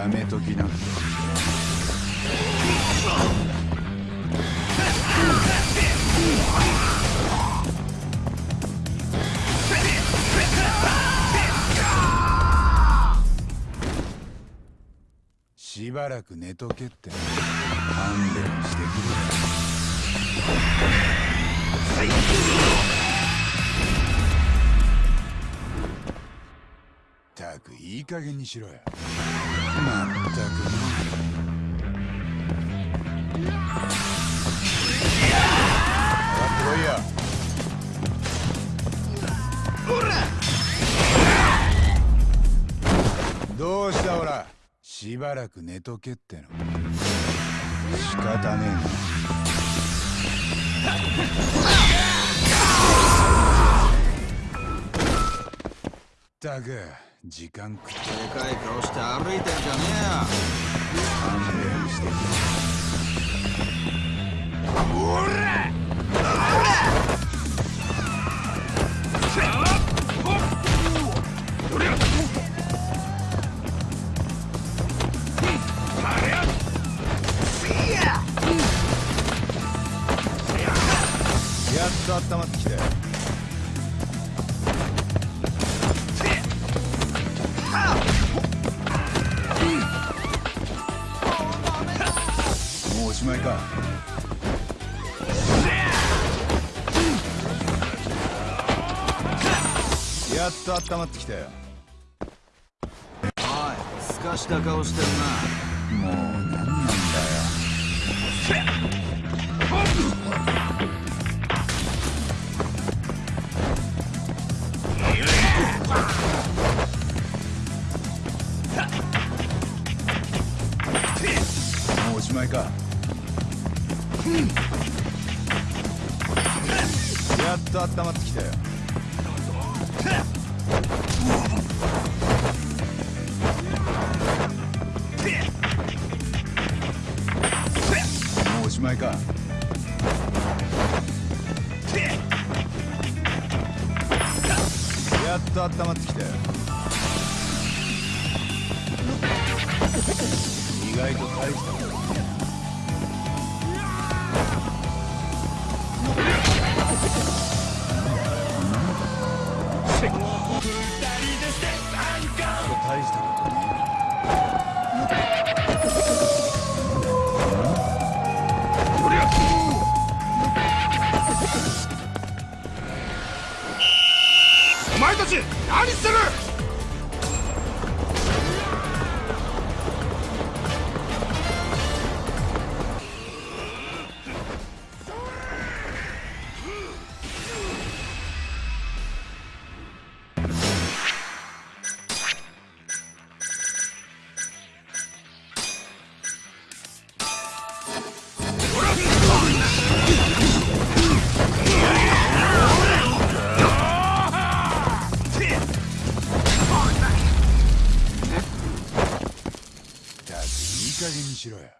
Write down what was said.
やめときな。しばらく寝とけって勘弁してくれたくいい加減にしろや。まったくどうしたほら。しばらく寝とけっての。仕方ねえな。ったく。時間食っでかい顔して歩いてんじゃねえよ勘弁してくれおらやっ。と温まっ。てきたよっと温まってきたよ。おいすかした顔してんな。もう何なんだよしまいか。やっと温まってきたよ。もうおしまいか。やっと温まってきたよ。意外と大したこと前たち何してる！加減にしろよ。